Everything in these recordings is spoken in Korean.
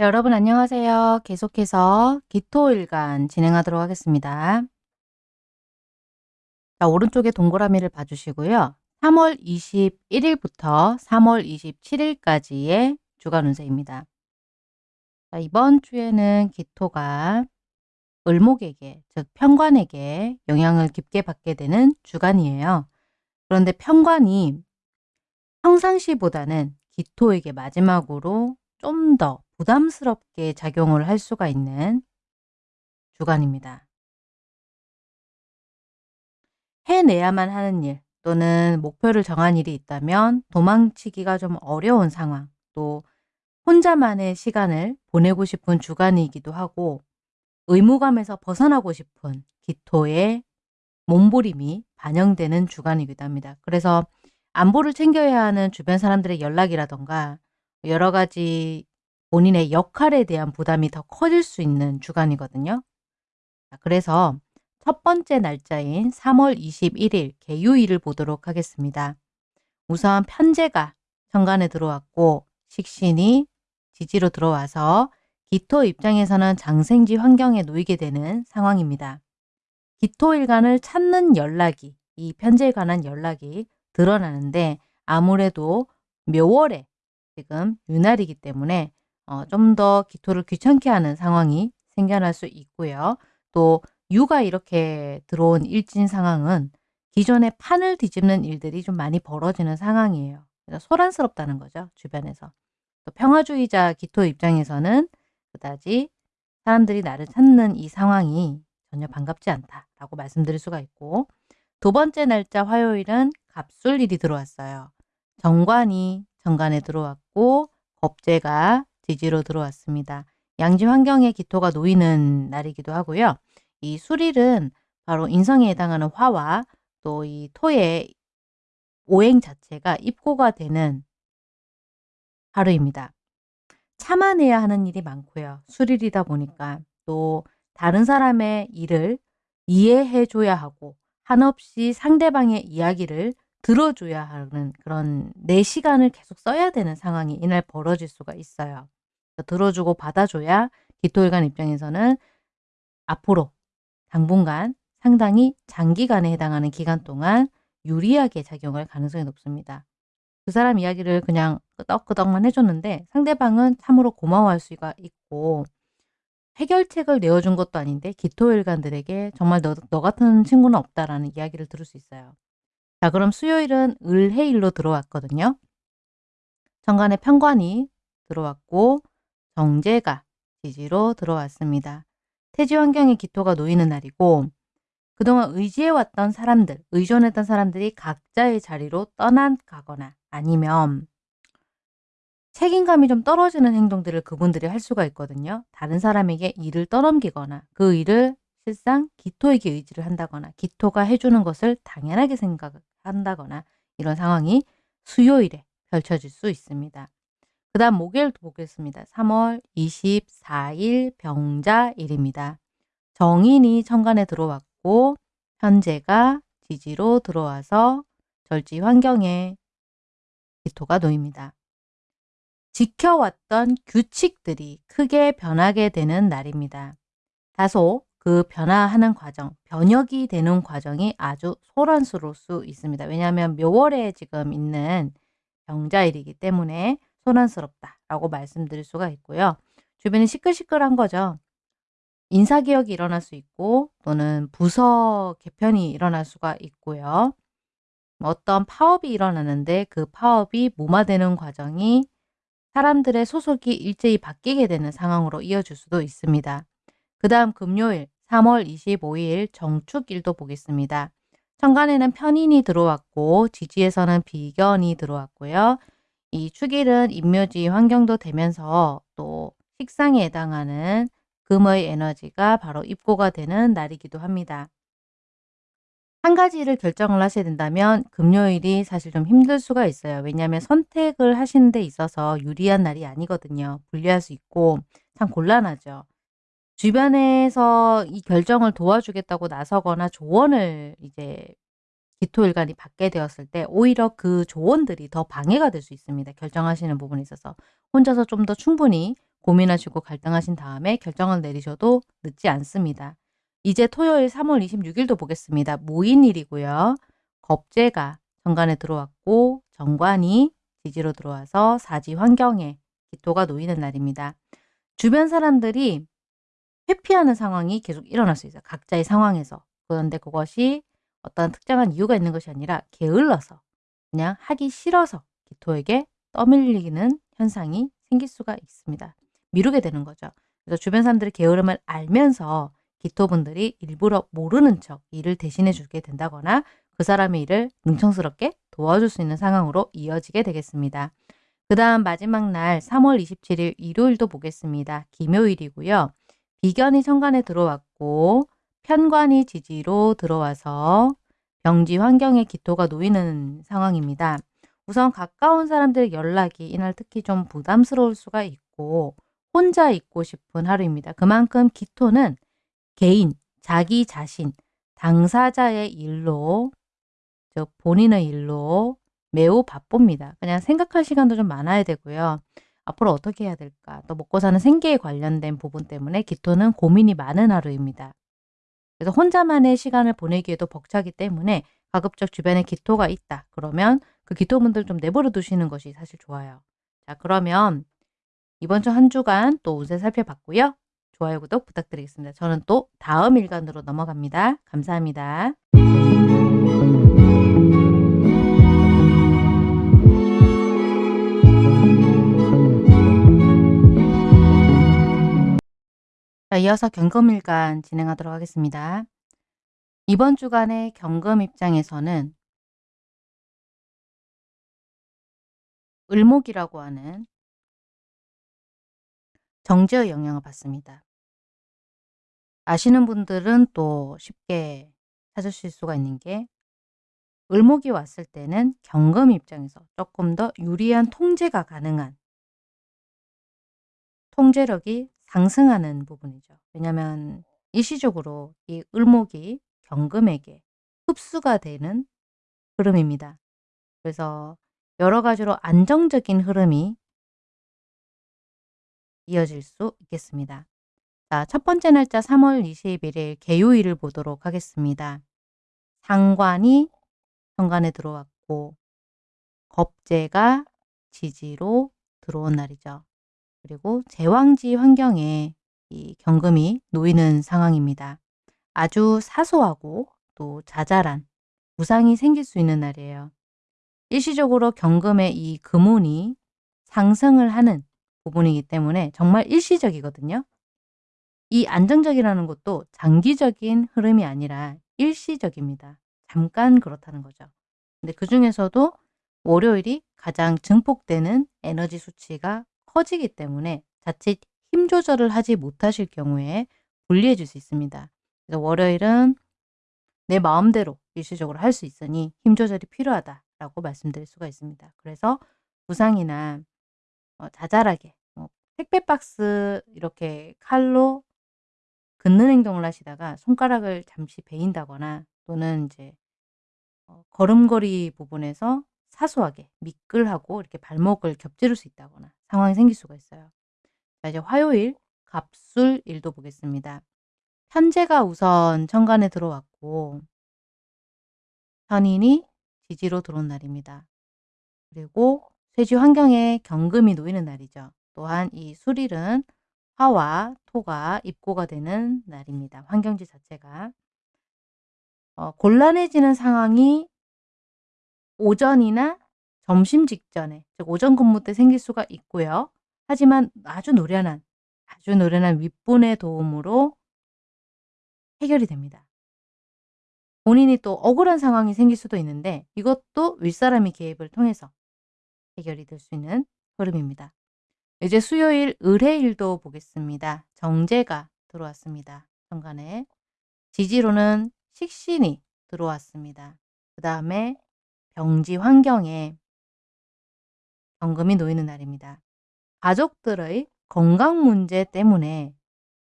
네, 여러분 안녕하세요. 계속해서 기토일간 진행하도록 하겠습니다. 자, 오른쪽에 동그라미를 봐주시고요. 3월 21일부터 3월 27일까지의 주간 운세입니다. 자, 이번 주에는 기토가 을목에게, 즉 편관에게 영향을 깊게 받게 되는 주간이에요. 그런데 편관이 평상시보다는 기토에게 마지막으로 좀 더 부담스럽게 작용을 할 수가 있는 주간입니다. 해내야만 하는 일 또는 목표를 정한 일이 있다면 도망치기가 좀 어려운 상황 또 혼자만의 시간을 보내고 싶은 주간이기도 하고 의무감에서 벗어나고 싶은 기토의 몸부림이 반영되는 주간이기도 합니다. 그래서 안보를 챙겨야 하는 주변 사람들의 연락이라던가 여러 가지 본인의 역할에 대한 부담이 더 커질 수 있는 주간이거든요. 그래서 첫 번째 날짜인 3월 21일 개유일을 보도록 하겠습니다. 우선 편제가 천간에 들어왔고 식신이 지지로 들어와서 기토 입장에서는 장생지 환경에 놓이게 되는 상황입니다. 기토일간을 찾는 연락이 이 편제에 관한 연락이 드러나는데 아무래도 묘월에 지금 유날이기 때문에 어, 좀 더 기토를 귀찮게 하는 상황이 생겨날 수 있고요. 또 유가 이렇게 들어온 일진 상황은 기존의 판을 뒤집는 일들이 좀 많이 벌어지는 상황이에요. 그래서 소란스럽다는 거죠. 주변에서. 또 평화주의자 기토 입장에서는 그다지 사람들이 나를 찾는 이 상황이 전혀 반갑지 않다라고 말씀드릴 수가 있고 두 번째 날짜 화요일은 갑술일이 들어왔어요. 정관이 정관에 들어왔고 겁재가 지지로 들어왔습니다. 양지 환경에 기토가 놓이는 날이기도 하고요. 이 수릴은 바로 인성에 해당하는 화와 또 이 토의 오행 자체가 입고가 되는 하루입니다. 참아내야 하는 일이 많고요. 수릴이다 보니까 또 다른 사람의 일을 이해해 줘야 하고 한없이 상대방의 이야기를 들어줘야 하는 그런 내 시간을 계속 써야 되는 상황이 이날 벌어질 수가 있어요. 들어주고 받아줘야 기토일간 입장에서는 앞으로 당분간 상당히 장기간에 해당하는 기간 동안 유리하게 작용할 가능성이 높습니다. 그 사람 이야기를 그냥 끄덕끄덕만 해줬는데 상대방은 참으로 고마워할 수가 있고 해결책을 내어준 것도 아닌데 기토일간들에게 정말 너, 너 같은 친구는 없다라는 이야기를 들을 수 있어요. 자 그럼 수요일은 을해일로 들어왔거든요. 정간에 편관이 들어왔고 정제가 지지로 들어왔습니다. 태지 환경에 기토가 놓이는 날이고 그동안 의지해왔던 사람들, 의존했던 사람들이 각자의 자리로 떠나가거나 아니면 책임감이 좀 떨어지는 행동들을 그분들이 할 수가 있거든요. 다른 사람에게 일을 떠넘기거나 그 일을 실상 기토에게 의지를 한다거나 기토가 해주는 것을 당연하게 생각한다거나 이런 상황이 수요일에 펼쳐질 수 있습니다. 그 다음 목요일 보겠습니다. 3월 24일 병자일입니다. 정인이 천간에 들어왔고 현재가 지지로 들어와서 절지 환경에 기토가 놓입니다. 지켜왔던 규칙들이 크게 변하게 되는 날입니다. 다소 그 변화하는 과정, 변혁이 되는 과정이 아주 소란스러울 수 있습니다. 왜냐하면 묘월에 지금 있는 병자일이기 때문에 소란스럽다라고 말씀드릴 수가 있고요. 주변이 시끌시끌한 거죠. 인사개혁이 일어날 수 있고 또는 부서 개편이 일어날 수가 있고요. 어떤 파업이 일어나는데 그 파업이 무마되는 과정이 사람들의 소속이 일제히 바뀌게 되는 상황으로 이어질 수도 있습니다. 그 다음 금요일 3월 25일 정축일도 보겠습니다. 천간에는 편인이 들어왔고 지지에서는 비견이 들어왔고요. 이 축일은 인묘지 환경도 되면서 또 식상에 해당하는 금의 에너지가 바로 입고가 되는 날이기도 합니다. 한 가지를 결정을 하셔야 된다면 금요일이 사실 좀 힘들 수가 있어요. 왜냐하면 선택을 하시는 데 있어서 유리한 날이 아니거든요. 불리할 수 있고 참 곤란하죠. 주변에서 이 결정을 도와주겠다고 나서거나 조언을 이제 기토일간이 받게 되었을 때 오히려 그 조언들이 더 방해가 될 수 있습니다. 결정하시는 부분에 있어서 혼자서 좀 더 충분히 고민하시고 갈등하신 다음에 결정을 내리셔도 늦지 않습니다. 이제 토요일 3월 26일도 보겠습니다. 모인일이고요. 겁재가 정관에 들어왔고 정관이 지지로 들어와서 사지 환경에 기토가 놓이는 날입니다. 주변 사람들이 회피하는 상황이 계속 일어날 수 있어요. 각자의 상황에서. 그런데 그것이 어떤 특정한 이유가 있는 것이 아니라 게을러서 그냥 하기 싫어서 기토에게 떠밀리는 현상이 생길 수가 있습니다. 미루게 되는 거죠. 그래서 주변 사람들의 게으름을 알면서 기토분들이 일부러 모르는 척 일을 대신해 주게 된다거나 그 사람의 일을 능청스럽게 도와줄 수 있는 상황으로 이어지게 되겠습니다. 그 다음 마지막 날 3월 27일 일요일도 보겠습니다. 김요일이고요. 비견이 천간에 들어왔고 편관이 지지로 들어와서 병지 환경에 기토가 놓이는 상황입니다. 우선 가까운 사람들 연락이 이날 특히 좀 부담스러울 수가 있고 혼자 있고 싶은 하루입니다. 그만큼 기토는 개인, 자기 자신, 당사자의 일로 즉 본인의 일로 매우 바쁩니다. 그냥 생각할 시간도 좀 많아야 되고요. 앞으로 어떻게 해야 될까? 또 먹고 사는 생계에 관련된 부분 때문에 기토는 고민이 많은 하루입니다. 그래서 혼자만의 시간을 보내기에도 벅차기 때문에 가급적 주변에 기토가 있다. 그러면 그 기토분들 좀 내버려 두시는 것이 사실 좋아요. 자, 그러면 이번 주 한 주간 또 운세 살펴봤고요. 좋아요, 구독 부탁드리겠습니다. 저는 또 다음 일간으로 넘어갑니다. 감사합니다. 자, 이어서 경금일간 진행하도록 하겠습니다. 이번 주간의 경금 입장에서는 을목이라고 하는 정제의 영향을 받습니다. 아시는 분들은 또 쉽게 찾으실 수가 있는 게 을목이 왔을 때는 경금 입장에서 조금 더 유리한 통제가 가능한 통제력이 상승하는 부분이죠. 왜냐하면 일시적으로 이 을목이 경금에게 흡수가 되는 흐름입니다. 그래서 여러 가지로 안정적인 흐름이 이어질 수 있겠습니다. 자, 첫 번째 날짜 3월 21일 개요일을 보도록 하겠습니다. 상관이 현관에 들어왔고 겁재가 지지로 들어온 날이죠. 그리고 제왕지 환경에 이 경금이 놓이는 상황입니다. 아주 사소하고 또 자잘한 부상이 생길 수 있는 날이에요. 일시적으로 경금의 이 금운이 상승을 하는 부분이기 때문에 정말 일시적이거든요. 이 안정적이라는 것도 장기적인 흐름이 아니라 일시적입니다. 잠깐 그렇다는 거죠. 근데 그 중에서도 월요일이 가장 증폭되는 에너지 수치가 커지기 때문에 자칫 힘 조절을 하지 못하실 경우에 불리해질 수 있습니다. 그래서 월요일은 내 마음대로 일시적으로 할 수 있으니 힘 조절이 필요하다라고 말씀드릴 수가 있습니다. 그래서 부상이나 어, 자잘하게 뭐 택배 박스 이렇게 칼로 긋는 행동을 하시다가 손가락을 잠시 베인다거나 또는 이제 어, 걸음걸이 부분에서 사소하게 미끌하고 이렇게 발목을 겹지를 수 있다거나 상황이 생길 수가 있어요. 자, 이제 화요일 갑술 일도 보겠습니다. 현재가 우선 천간에 들어왔고 현인이 지지로 들어온 날입니다. 그리고 쇠지 환경에 경금이 놓이는 날이죠. 또한 이 술일은 화와 토가 입고가 되는 날입니다. 환경지 자체가. 어, 곤란해지는 상황이 오전이나 점심 직전에 즉 오전 근무 때 생길 수가 있고요. 하지만 아주 노련한 아주 노련한 윗분의 도움으로 해결이 됩니다. 본인이 또 억울한 상황이 생길 수도 있는데 이것도 윗사람이 개입을 통해서 해결이 될 수 있는 흐름입니다. 이제 수요일 을해일도 보겠습니다. 정제가 들어왔습니다. 정간에 지지로는 식신이 들어왔습니다. 그 다음에 병지 환경에 경금이 놓이는 날입니다. 가족들의 건강 문제 때문에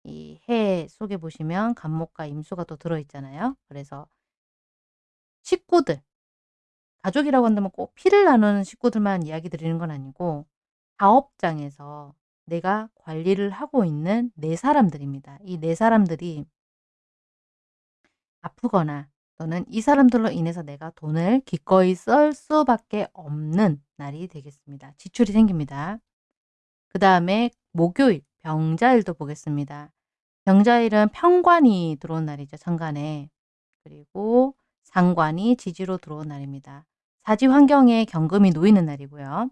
이 해 속에 보시면 간목과 임수가 또 들어있잖아요. 그래서 식구들, 가족이라고 한다면 꼭 피를 나누는 식구들만 이야기 드리는 건 아니고 사업장에서 내가 관리를 하고 있는 내 사람들입니다. 이내 사람들이 아프거나 또는 이 사람들로 인해서 내가 돈을 기꺼이 쓸 수밖에 없는 날이 되겠습니다. 지출이 생깁니다. 그 다음에 목요일 병자일도 보겠습니다. 병자일은 평관이 들어온 날이죠. 천간에. 그리고 상관이 지지로 들어온 날입니다. 사지 환경에 경금이 놓이는 날이고요.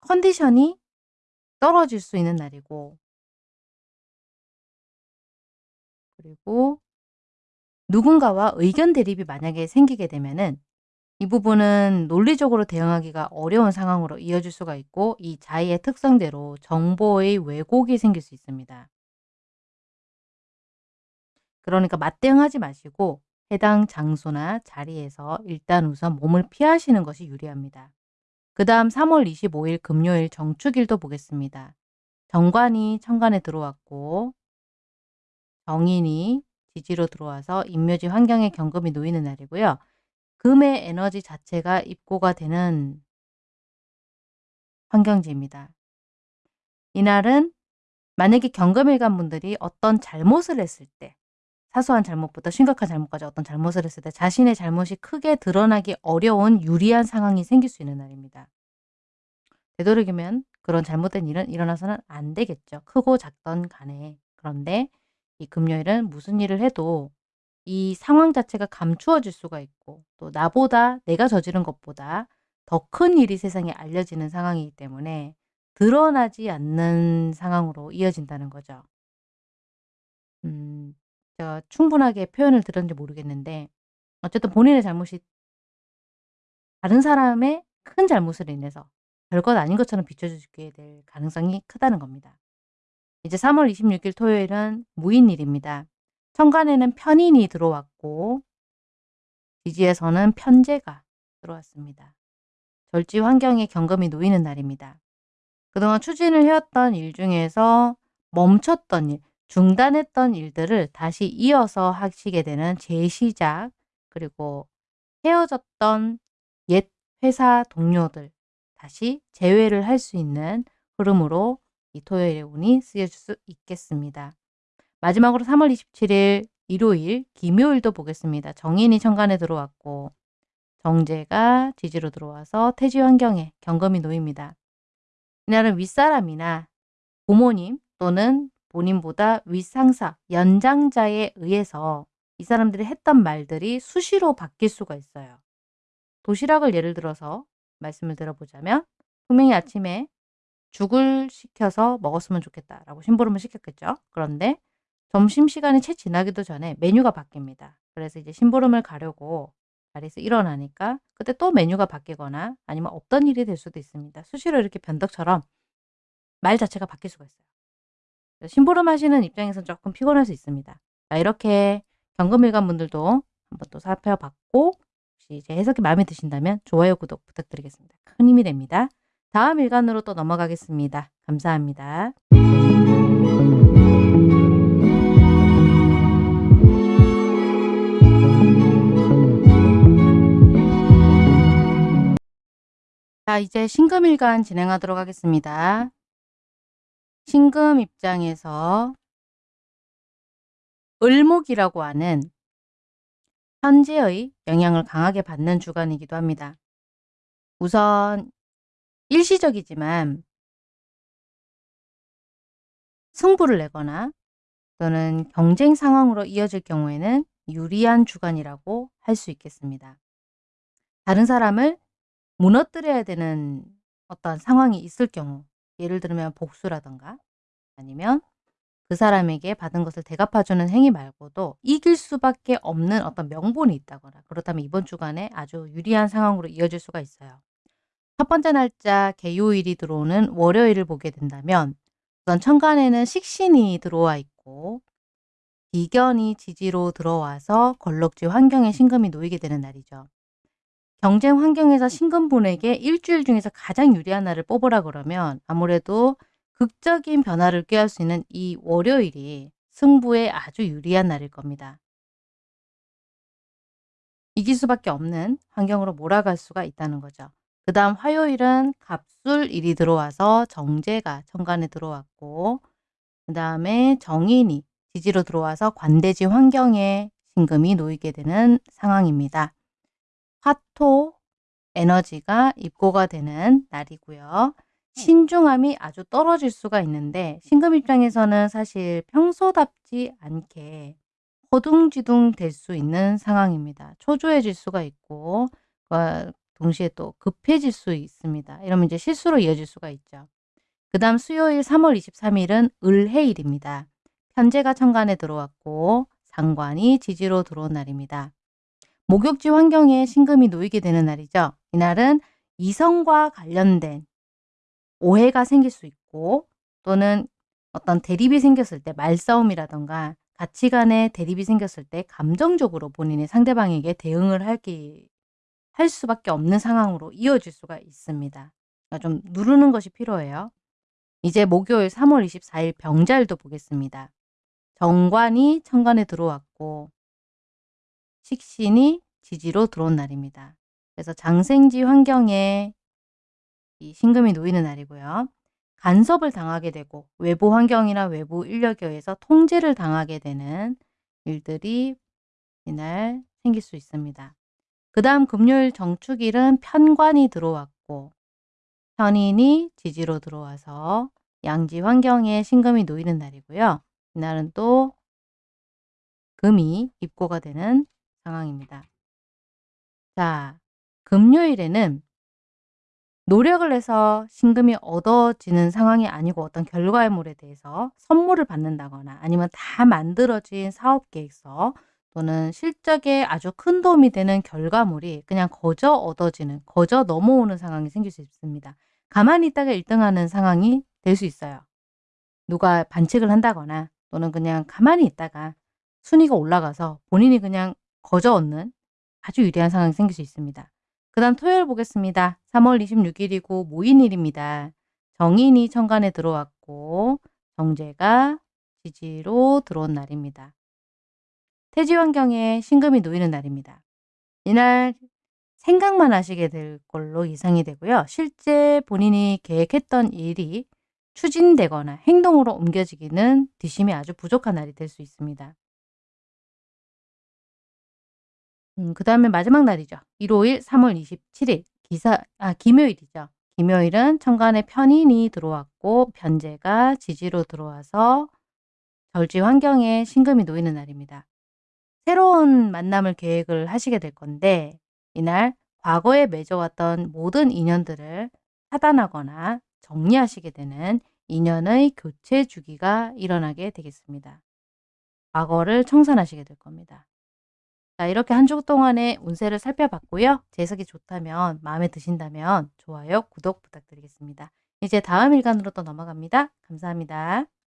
컨디션이 떨어질 수 있는 날이고 그리고 누군가와 의견 대립이 만약에 생기게 되면은 이 부분은 논리적으로 대응하기가 어려운 상황으로 이어질 수가 있고 이 자의의 특성대로 정보의 왜곡이 생길 수 있습니다. 그러니까 맞대응하지 마시고 해당 장소나 자리에서 일단 우선 몸을 피하시는 것이 유리합니다. 그 다음 3월 25일 금요일 정축일도 보겠습니다. 정관이 천간에 들어왔고 정인이 지지로 들어와서 인묘지 환경에 경금이 놓이는 날이고요. 금의 에너지 자체가 입고가 되는 환경지입니다. 이날은 만약에 경금일간 분들이 어떤 잘못을 했을 때 사소한 잘못부터 심각한 잘못까지 어떤 잘못을 했을 때 자신의 잘못이 크게 드러나기 어려운 유리한 상황이 생길 수 있는 날입니다. 되도록이면 그런 잘못된 일은 일어나서는 안 되겠죠. 크고 작던 간에. 그런데 이 금요일은 무슨 일을 해도 이 상황 자체가 감추어질 수가 있고 또 나보다 내가 저지른 것보다 더 큰 일이 세상에 알려지는 상황이기 때문에 드러나지 않는 상황으로 이어진다는 거죠. 음, 제가 충분하게 표현을 들었는지 모르겠는데 어쨌든 본인의 잘못이 다른 사람의 큰 잘못으로 인해서 별것 아닌 것처럼 비춰지게 될 가능성이 크다는 겁니다. 이제 3월 26일 토요일은 무인일입니다. 천간에는 편인이 들어왔고 지지에서는 편제가 들어왔습니다. 절지 환경에 경금이 놓이는 날입니다. 그동안 추진을 해왔던 일 중에서 멈췄던 일, 중단했던 일들을 다시 이어서 하시게 되는 재시작 그리고 헤어졌던 옛 회사 동료들 다시 재회를 할 수 있는 흐름으로 이 토요일의 운이 쓰여질 수 있겠습니다. 마지막으로 3월 27일 일요일 김요일도 보겠습니다. 정인이 천간에 들어왔고 정제가 지지로 들어와서 태지 환경에 경금이 놓입니다. 이날은 윗사람이나 부모님 또는 본인보다 윗상사, 연장자에 의해서 이 사람들이 했던 말들이 수시로 바뀔 수가 있어요. 도시락을 예를 들어서 말씀을 들어보자면 분명히 아침에 죽을 시켜서 먹었으면 좋겠다라고 심부름을 시켰겠죠. 그런데 점심시간이 채 지나기도 전에 메뉴가 바뀝니다. 그래서 이제 심부름을 가려고 자리에서 일어나니까 그때 또 메뉴가 바뀌거나 아니면 없던 일이 될 수도 있습니다. 수시로 이렇게 변덕처럼 말 자체가 바뀔 수가 있어요. 심부름 하시는 입장에서는 조금 피곤할 수 있습니다. 자, 이렇게 경금일간 분들도 한번 또 살펴봤고 혹시 제 해석이 마음에 드신다면 좋아요, 구독 부탁드리겠습니다. 큰 힘이 됩니다. 다음 일간으로 또 넘어가겠습니다. 감사합니다. 자, 이제 신금일간 진행하도록 하겠습니다. 신금 입장에서 을목이라고 하는 현재의 영향을 강하게 받는 주간이기도 합니다. 우선 일시적이지만 승부를 내거나 또는 경쟁 상황으로 이어질 경우에는 유리한 주간이라고 할 수 있겠습니다. 다른 사람을 무너뜨려야 되는 어떤 상황이 있을 경우 예를 들면 복수라던가 아니면 그 사람에게 받은 것을 대갚아주는 행위 말고도 이길 수밖에 없는 어떤 명분이 있다거나 그렇다면 이번 주간에 아주 유리한 상황으로 이어질 수가 있어요. 첫 번째 날짜 개요일이 들어오는 월요일을 보게 된다면 우선 천간에는 식신이 들어와 있고 비견이 지지로 들어와서 걸럭지 환경에 신금이 놓이게 되는 날이죠. 경쟁 환경에서 신금분에게 일주일 중에서 가장 유리한 날을 뽑으라 그러면 아무래도 극적인 변화를 꾀할 수 있는 이 월요일이 승부에 아주 유리한 날일 겁니다. 이길 수밖에 없는 환경으로 몰아갈 수가 있다는 거죠. 그 다음 화요일은 갑술일이 들어와서 정제가 천간에 들어왔고 그 다음에 정인이 지지로 들어와서 관대지 환경에 신금이 놓이게 되는 상황입니다. 화토 에너지가 입고가 되는 날이고요. 신중함이 아주 떨어질 수가 있는데 신금 입장에서는 사실 평소답지 않게 허둥지둥 될 수 있는 상황입니다. 초조해질 수가 있고 동시에 또 급해질 수 있습니다. 이러면 이제 실수로 이어질 수가 있죠. 그 다음 수요일 3월 23일은 을해일입니다. 편제가 천간에 들어왔고 상관이 지지로 들어온 날입니다. 목욕지 환경에 신금이 놓이게 되는 날이죠. 이날은 이성과 관련된 오해가 생길 수 있고 또는 어떤 대립이 생겼을 때 말싸움이라던가 가치관의 대립이 생겼을 때 감정적으로 본인이 상대방에게 대응을 하기 할 수밖에 없는 상황으로 이어질 수가 있습니다. 그러니까 좀 누르는 것이 필요해요. 이제 목요일 3월 24일 병자일도 보겠습니다. 정관이 천간에 들어왔고 식신이 지지로 들어온 날입니다. 그래서 장생지 환경에 이 신금이 놓이는 날이고요. 간섭을 당하게 되고 외부 환경이나 외부 인력에 의해서 통제를 당하게 되는 일들이 이날 생길 수 있습니다. 그 다음 금요일 정축일은 편관이 들어왔고 편인이 지지로 들어와서 양지 환경에 신금이 놓이는 날이고요. 이날은 또 금이 입고가 되는 상황입니다. 자, 금요일에는 노력을 해서 신금이 얻어지는 상황이 아니고 어떤 결과물에 대해서 선물을 받는다거나 아니면 다 만들어진 사업 계획서 또는 실적에 아주 큰 도움이 되는 결과물이 그냥 거저 얻어지는, 거저 넘어오는 상황이 생길 수 있습니다. 가만히 있다가 1등하는 상황이 될 수 있어요. 누가 반칙을 한다거나 또는 그냥 가만히 있다가 순위가 올라가서 본인이 그냥 거저 얻는 아주 유리한 상황이 생길 수 있습니다. 그 다음 토요일 보겠습니다. 3월 26일이고 모인일입니다. 정인이 천간에 들어왔고 정제가 지지로 들어온 날입니다. 태지 환경에 신금이 놓이는 날입니다. 이날 생각만 하시게 될 걸로 예상이 되고요. 실제 본인이 계획했던 일이 추진되거나 행동으로 옮겨지기는 뒷심이 아주 부족한 날이 될 수 있습니다. 음, 그 다음에 마지막 날이죠. 일요일 3월 27일 기사 아 김요일이죠. 김요일은 천간에 편인이 들어왔고 변제가 지지로 들어와서 절지 환경에 신금이 놓이는 날입니다. 새로운 만남을 계획을 하시게 될 건데 이날 과거에 맺어왔던 모든 인연들을 차단하거나 정리하시게 되는 인연의 교체 주기가 일어나게 되겠습니다. 과거를 청산하시게 될 겁니다. 자 이렇게 한 주 동안의 운세를 살펴봤고요. 재석이 좋다면 마음에 드신다면 좋아요, 구독 부탁드리겠습니다. 이제 다음 일간으로 또 넘어갑니다. 감사합니다.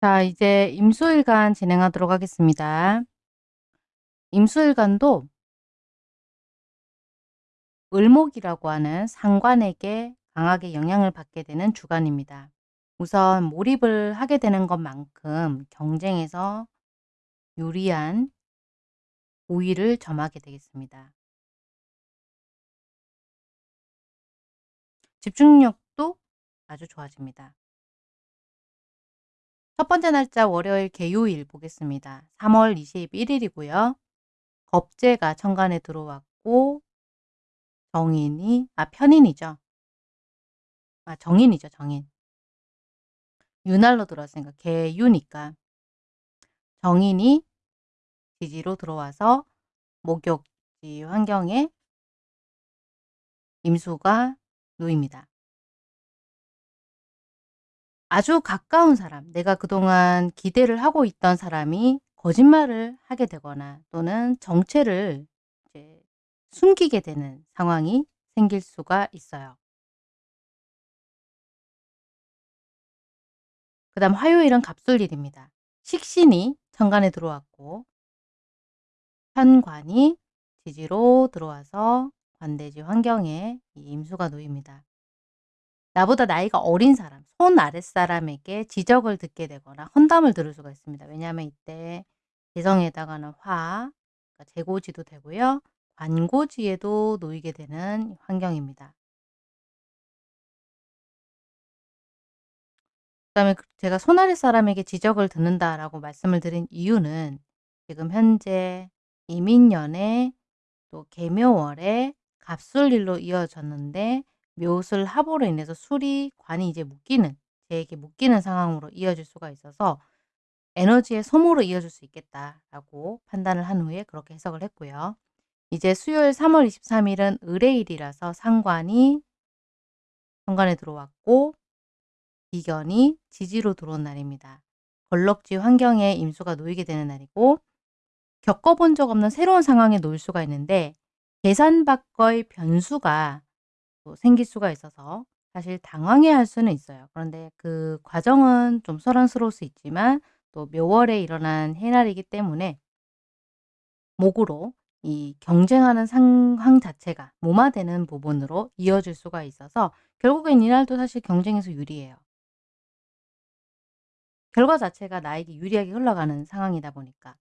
자 이제 임수일간 진행하도록 하겠습니다. 임수일간도 을목이라고 하는 상관에게 강하게 영향을 받게 되는 주간입니다. 우선 몰입을 하게 되는 것만큼 경쟁에서 유리한 우위를 점하게 되겠습니다. 집중력도 아주 좋아집니다. 첫 번째 날짜 월요일 개요일 보겠습니다. 3월 21일이고요. 겁재가 천간에 들어왔고 정인이 아 편인이죠. 아 정인이죠. 정인. 윤활로 들어왔으니까 개유니까 정인이 지지로 들어와서 목욕지 환경에 임수가 놓입니다. 아주 가까운 사람, 내가 그동안 기대를 하고 있던 사람이 거짓말을 하게 되거나 또는 정체를 이제 숨기게 되는 상황이 생길 수가 있어요. 그 다음 화요일은 갑술일입니다. 식신이 천간에 들어왔고 현관이 지지로 들어와서 관대지 환경에 임수가 놓입니다. 나보다 나이가 어린 사람, 손 아랫사람에게 지적을 듣게 되거나 험담을 들을 수가 있습니다. 왜냐하면 이때 재성에다가는 화, 그러니까 재고지도 되고요. 관고지에도 놓이게 되는 환경입니다. 그 다음에 그 제가 "손 아랫사람에게 지적을 듣는다."라고 말씀을 드린 이유는 지금 현재 이민년에 또 계묘월에 갑술일로 이어졌는데 묘술 합으로 인해서 술이 관이 이제 묶이는 제에게 묶이는 상황으로 이어질 수가 있어서 '에너지의 소모로 이어질 수 있겠다.'라고 판단을 한 후에 그렇게 해석을 했고요. 이제 수요일 3월 23 일은 을의일이라서 상관이 현관에 들어왔고 비견이 지지로 들어온 날입니다. 걸럭지 환경에 임수가 놓이게 되는 날이고 겪어본 적 없는 새로운 상황에 놓일 수가 있는데 계산 밖의 변수가 또 생길 수가 있어서 사실 당황해 할 수는 있어요. 그런데 그 과정은 좀 소란스러울 수 있지만 또 묘월에 일어난 해날이기 때문에 목으로 이 경쟁하는 상황 자체가 무마되는 부분으로 이어질 수가 있어서 결국엔 이날도 사실 경쟁에서 유리해요. 결과 자체가 나에게 유리하게 흘러가는 상황이다 보니까.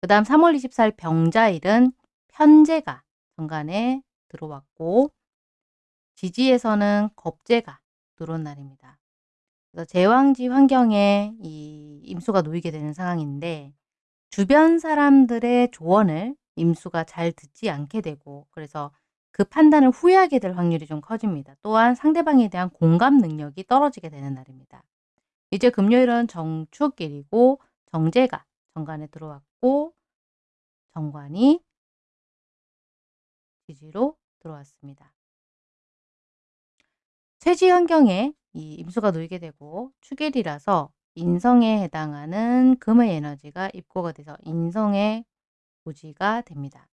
그 다음 3월 24일 병자일은 편재가 정관에 들어왔고 지지에서는 겁재가 들어온 날입니다. 그래서 제왕지 환경에 이 임수가 놓이게 되는 상황인데 주변 사람들의 조언을 임수가 잘 듣지 않게 되고 그래서 그 판단을 후회하게 될 확률이 좀 커집니다. 또한 상대방에 대한 공감 능력이 떨어지게 되는 날입니다. 이제 금요일은 정축일이고 정제가 정관에 들어왔고 정관이 지지로 들어왔습니다. 쇠지 환경에 이 임수가 놓이게 되고 축일이라서 인성에 해당하는 금의 에너지가 입고가 돼서 인성의 고지가 됩니다.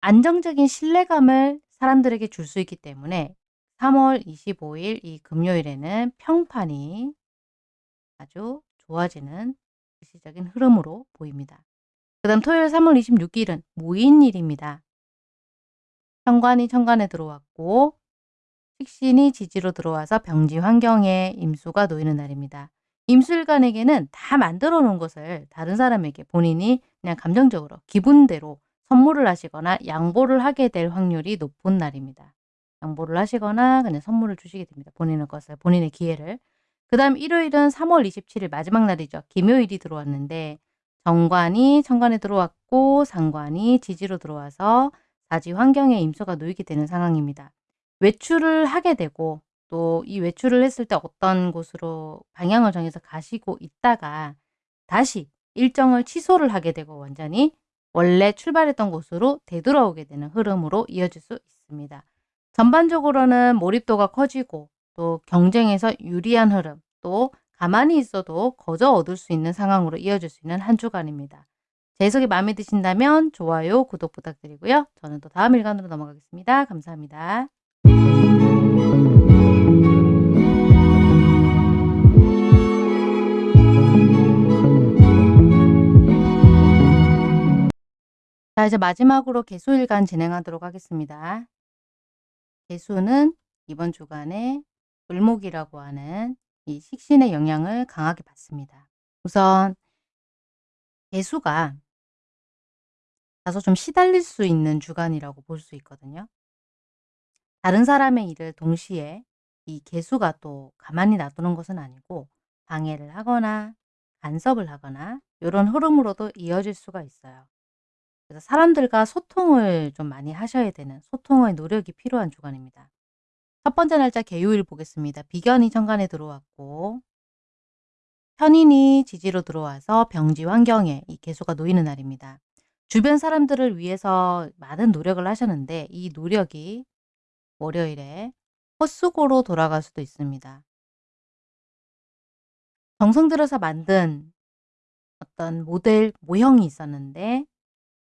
안정적인 신뢰감을 사람들에게 줄 수 있기 때문에 3월 25일 이 금요일에는 평판이 아주 좋아지는 일시적인 흐름으로 보입니다. 그 다음 토요일 3월 26 일은 무인일입니다. 현관이 천간에 들어왔고 식신이 지지로 들어와서 병지 환경에 임수가 놓이는 날입니다. 임술관에게는 다 만들어 놓은 것을 다른 사람에게 본인이 그냥 감정적으로 기분대로 선물을 하시거나 양보를 하게 될 확률이 높은 날입니다. 양보를 하시거나 그냥 선물을 주시게 됩니다. 본인의 것을, 본인의 기회를. 그 다음 일요일은 3월 27일 마지막 날이죠. 김요일이 들어왔는데 정관이 천간에 들어왔고 상관이 지지로 들어와서 사지 환경에 임수가 놓이게 되는 상황입니다. 외출을 하게 되고 또 이 외출을 했을 때 어떤 곳으로 방향을 정해서 가시고 있다가 다시 일정을 취소를 하게 되고 완전히 원래 출발했던 곳으로 되돌아오게 되는 흐름으로 이어질 수 있습니다. 전반적으로는 몰입도가 커지고 또 경쟁에서 유리한 흐름 또 가만히 있어도 거저 얻을 수 있는 상황으로 이어질 수 있는 한 주간입니다. 제 해석이 마음에 드신다면 좋아요, 구독 부탁드리고요. 저는 또 다음 일간으로 넘어가겠습니다. 감사합니다. 자 이제 마지막으로 개수일간 진행하도록 하겠습니다. 개수는 이번 주간에 을목이라고 하는 이 식신의 영향을 강하게 받습니다. 우선 개수가 다소 좀 시달릴 수 있는 주간이라고 볼 수 있거든요. 다른 사람의 일을 동시에 이 개수가 또 가만히 놔두는 것은 아니고 방해를 하거나 간섭을 하거나 이런 흐름으로도 이어질 수가 있어요. 그래서 사람들과 소통을 좀 많이 하셔야 되는 소통의 노력이 필요한 주간입니다. 첫 번째 날짜 개요일 보겠습니다. 비견이 천간에 들어왔고 편인이 지지로 들어와서 병지 환경에 이 개수가 놓이는 날입니다. 주변 사람들을 위해서 많은 노력을 하셨는데 이 노력이 월요일에 헛수고로 돌아갈 수도 있습니다. 정성 들여서 만든 어떤 모델 모형이 있었는데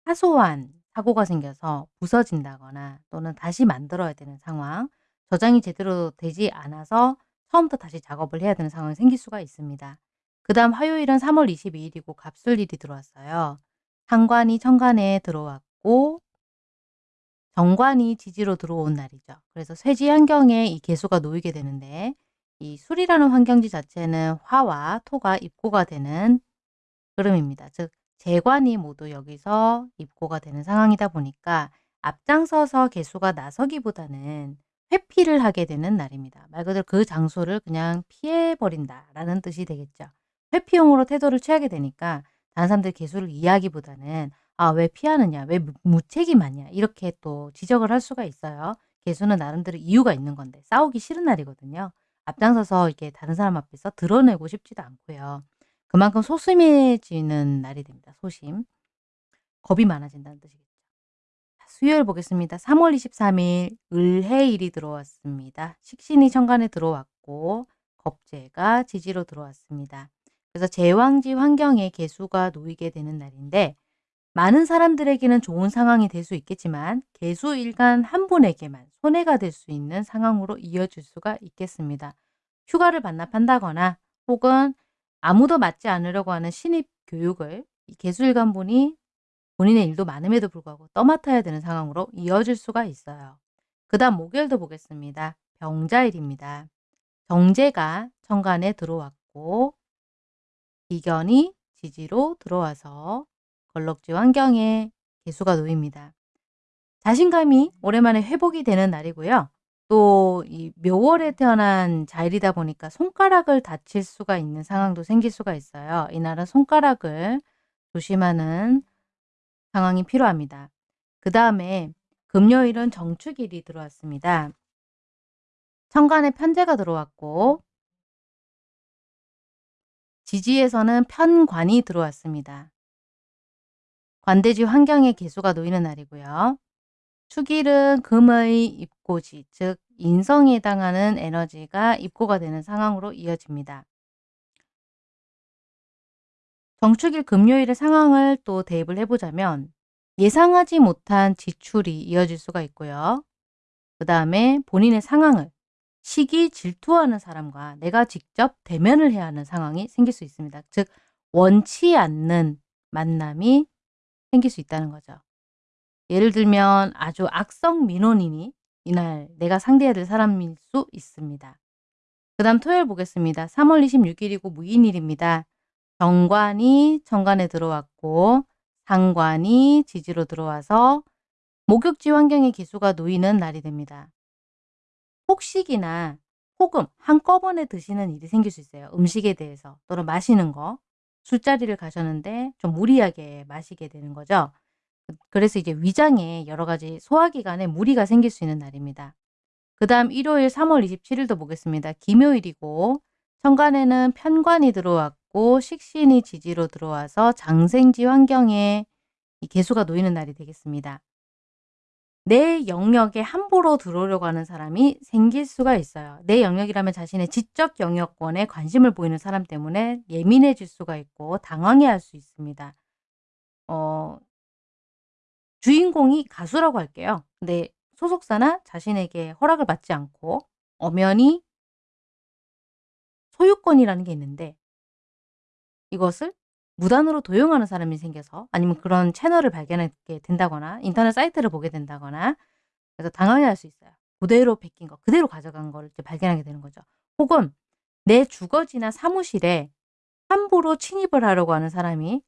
사소한 사고가 생겨서 부서진다거나 또는 다시 만들어야 되는 상황, 저장이 제대로 되지 않아서 처음부터 다시 작업을 해야 되는 상황이 생길 수가 있습니다. 그 다음 화요일은 3월 22일이고 갑술일이 들어왔어요. 상관이 천간에 들어왔고 정관이 지지로 들어온 날이죠. 그래서 쇠지 환경에 이 개수가 놓이게 되는데 이 술이라는 환경지 자체는 화와 토가 입고가 되는 흐름입니다. 즉 재관이 모두 여기서 입고가 되는 상황이다 보니까 앞장서서 개수가 나서기보다는 회피를 하게 되는 날입니다. 말 그대로 그 장소를 그냥 피해버린다라는 뜻이 되겠죠. 회피용으로 태도를 취하게 되니까 다른 사람들 개수를 이해하기보다는 아 왜 피하느냐 왜 무, 무책임하냐 이렇게 또 지적을 할 수가 있어요. 개수는 나름대로 이유가 있는 건데 싸우기 싫은 날이거든요. 앞장서서 이렇게 다른 사람 앞에서 드러내고 싶지도 않고요. 그만큼 소심해지는 날이 됩니다. 소심. 겁이 많아진다는 뜻이겠죠. 수요일 보겠습니다. 3월 23일 을해일이 들어왔습니다. 식신이 천간에 들어왔고 겁재가 지지로 들어왔습니다. 그래서 제왕지 환경에 개수가 놓이게 되는 날인데 많은 사람들에게는 좋은 상황이 될 수 있겠지만 개수 일간 한 분에게만 손해가 될 수 있는 상황으로 이어질 수가 있겠습니다. 휴가를 반납한다거나 혹은 아무도 맞지 않으려고 하는 신입 교육을 개수 일간 분이 본인의 일도 많음에도 불구하고 떠맡아야 되는 상황으로 이어질 수가 있어요. 그 다음 목요일도 보겠습니다. 병자일입니다. 정제가 천간에 들어왔고 이견이 지지로 들어와서 걸럭지 환경에 개수가 놓입니다. 자신감이 오랜만에 회복이 되는 날이고요. 또 이 묘월에 태어난 자일이다 보니까 손가락을 다칠 수가 있는 상황도 생길 수가 있어요. 이날은 손가락을 조심하는 상황이 필요합니다. 그 다음에 금요일은 정축일이 들어왔습니다. 천간에 편제가 들어왔고 지지에서는 편관이 들어왔습니다. 관대지 환경의 개수가 놓이는 날이고요. 축일은 금의 입고지, 즉 인성에 해당하는 에너지가 입고가 되는 상황으로 이어집니다. 정축일 금요일의 상황을 또 대입을 해보자면 예상하지 못한 지출이 이어질 수가 있고요. 그 다음에 본인의 상황을 시기 질투하는 사람과 내가 직접 대면을 해야 하는 상황이 생길 수 있습니다. 즉 원치 않는 만남이 생길 수 있다는 거죠. 예를 들면 아주 악성 민원인이 이날 내가 상대해야 될 사람일 수 있습니다. 그 다음 토요일 보겠습니다. 3월 26일이고 무인일입니다. 정관이 정관에 들어왔고 상관이 지지로 들어와서 목욕지 환경의 기수가 놓이는 날이 됩니다. 폭식이나 호금 한꺼번에 드시는 일이 생길 수 있어요. 음식에 대해서 또는 마시는 거 술자리를 가셨는데 좀 무리하게 마시게 되는 거죠. 그래서 이제 위장에 여러 가지 소화기관에 무리가 생길 수 있는 날입니다. 그 다음 일요일 3월 27일도 보겠습니다. 김요일이고 천간에는 편관이 들어왔고 식신이 지지로 들어와서 장생지 환경에 이 개수가 놓이는 날이 되겠습니다. 내 영역에 함부로 들어오려고 하는 사람이 생길 수가 있어요. 내 영역이라면 자신의 지적 영역권에 관심을 보이는 사람 때문에 예민해질 수가 있고 당황해할 수 있습니다. 어, 주인공이 가수라고 할게요. 근데 소속사나 자신에게 허락을 받지 않고 엄연히 소유권이라는 게 있는데 이것을 무단으로 도용하는 사람이 생겨서 아니면 그런 채널을 발견하게 된다거나 인터넷 사이트를 보게 된다거나 그래서 당황할 수 있어요. 그대로 베낀 거, 그대로 가져간 걸 이제 발견하게 되는 거죠. 혹은 내 주거지나 사무실에 함부로 침입을 하려고 하는 사람이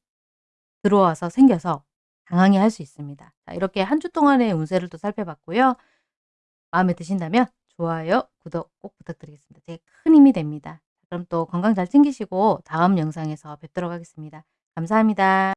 들어와서 생겨서 당황해 할 수 있습니다. 자, 이렇게 한 주 동안의 운세를 또 살펴봤고요. 마음에 드신다면 좋아요, 구독 꼭 부탁드리겠습니다. 되게 큰 힘이 됩니다. 그럼 또 건강 잘 챙기시고 다음 영상에서 뵙도록 하겠습니다. 감사합니다.